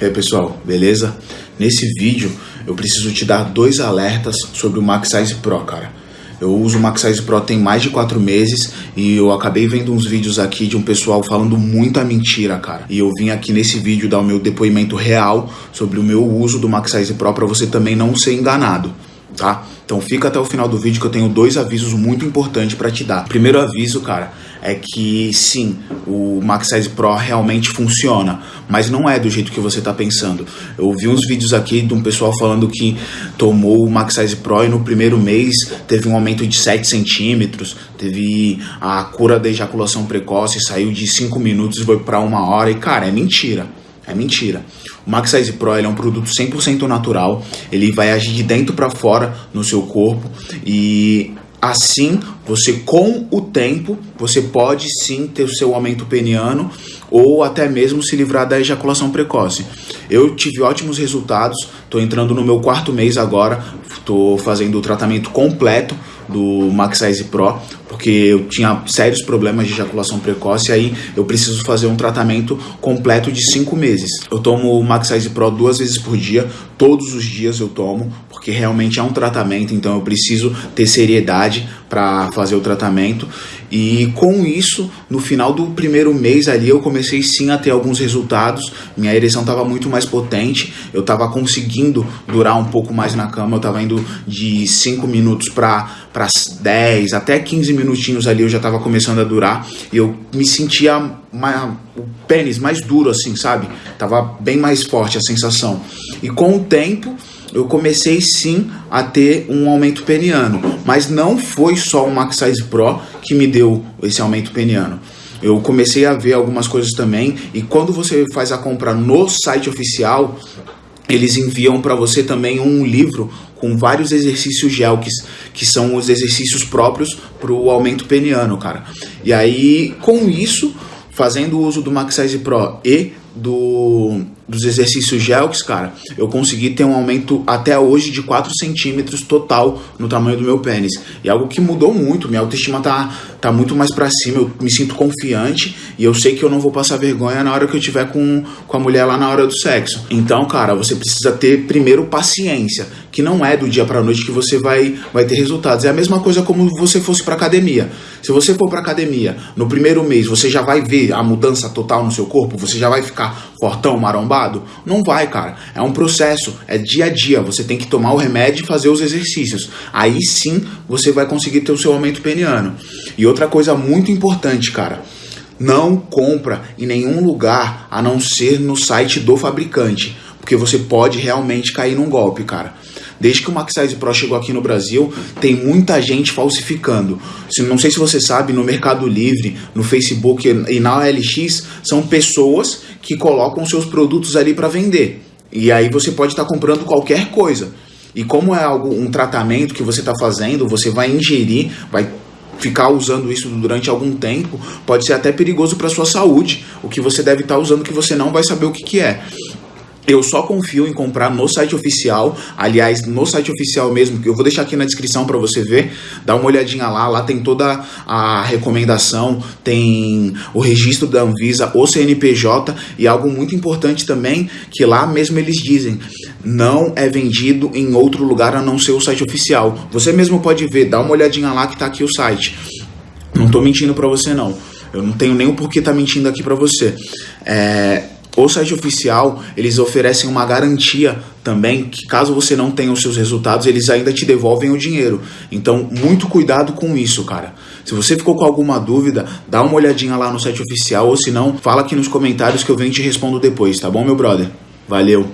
E aí pessoal, beleza? Nesse vídeo eu preciso te dar dois alertas sobre o Maxize Pro, cara. Eu uso o Maxize Pro tem mais de quatro meses e eu acabei vendo uns vídeos aqui de um pessoal falando muita mentira, cara. E eu vim aqui nesse vídeo dar o meu depoimento real sobre o meu uso do Maxize Pro para você também não ser enganado tá? Então fica até o final do vídeo que eu tenho dois avisos muito importantes para te dar. Primeiro aviso, cara, é que sim, o Maxize Pro realmente funciona, mas não é do jeito que você está pensando. Eu vi uns vídeos aqui de um pessoal falando que tomou o Maxize Pro e no primeiro mês teve um aumento de 7 centímetros, teve a cura da ejaculação precoce, saiu de 5 minutos e foi para uma hora, e cara, é mentira. É mentira. O Max Size Pro é um produto 100% natural, ele vai agir de dentro para fora no seu corpo. E assim você com o tempo você pode sim ter o seu aumento peniano ou até mesmo se livrar da ejaculação precoce. Eu tive ótimos resultados, estou entrando no meu quarto mês agora, estou fazendo o tratamento completo do Max Size Pro, porque eu tinha sérios problemas de ejaculação precoce, aí eu preciso fazer um tratamento completo de 5 meses. Eu tomo o Max Size Pro duas vezes por dia, todos os dias eu tomo, porque realmente é um tratamento, então eu preciso ter seriedade para fazer o tratamento. E com isso, no final do primeiro mês ali, eu comecei sim a ter alguns resultados. Minha ereção estava muito mais potente, eu estava conseguindo durar um pouco mais na cama, eu estava indo de 5 minutos para 10, até 15 minutinhos ali eu já estava começando a durar. E eu me sentia mais, o pênis mais duro, assim, sabe? Tava bem mais forte a sensação. E com o tempo eu comecei sim a ter um aumento peniano, mas não foi só o Max Size Pro que me deu esse aumento peniano. Eu comecei a ver algumas coisas também e quando você faz a compra no site oficial, eles enviam para você também um livro com vários exercícios GELKs, que são os exercícios próprios para o aumento peniano, cara. E aí, com isso, fazendo uso do Max Size Pro e do, dos exercícios GELKs, cara, eu consegui ter um aumento até hoje de 4 centímetros total no tamanho do meu pênis. E é algo que mudou muito, minha autoestima tá, tá muito mais para cima, eu me sinto confiante e eu sei que eu não vou passar vergonha na hora que eu tiver com, com a mulher lá na hora do sexo. Então, cara, você precisa ter primeiro paciência, que não é do dia para noite que você vai, vai ter resultados. É a mesma coisa como você fosse para academia. Se você for para academia, no primeiro mês você já vai ver a mudança total no seu corpo, você já vai ficar fortão, marombado? Não vai, cara. É um processo, é dia a dia. Você tem que tomar o remédio e fazer os exercícios. Aí sim você vai conseguir ter o seu aumento peniano. E outra coisa muito importante, cara. Não compra em nenhum lugar a não ser no site do fabricante, porque você pode realmente cair num golpe, cara. Desde que o Maxize Pro chegou aqui no Brasil, tem muita gente falsificando. Não sei se você sabe, no Mercado Livre, no Facebook e na OLX, são pessoas que colocam seus produtos ali para vender. E aí você pode estar tá comprando qualquer coisa. E como é algo, um tratamento que você está fazendo, você vai ingerir, vai ficar usando isso durante algum tempo, pode ser até perigoso para sua saúde. O que você deve estar tá usando que você não vai saber o que, que é. Eu só confio em comprar no site oficial, aliás, no site oficial mesmo, que eu vou deixar aqui na descrição para você ver, dá uma olhadinha lá, lá tem toda a recomendação, tem o registro da Anvisa, o CNPJ e algo muito importante também, que lá mesmo eles dizem, não é vendido em outro lugar a não ser o site oficial. Você mesmo pode ver, dá uma olhadinha lá que tá aqui o site. Não tô mentindo para você não. Eu não tenho nem o porquê tá mentindo aqui para você. É, o site oficial, eles oferecem uma garantia também que caso você não tenha os seus resultados, eles ainda te devolvem o dinheiro. Então, muito cuidado com isso, cara. Se você ficou com alguma dúvida, dá uma olhadinha lá no site oficial ou se não, fala aqui nos comentários que eu venho e te respondo depois, tá bom, meu brother? Valeu!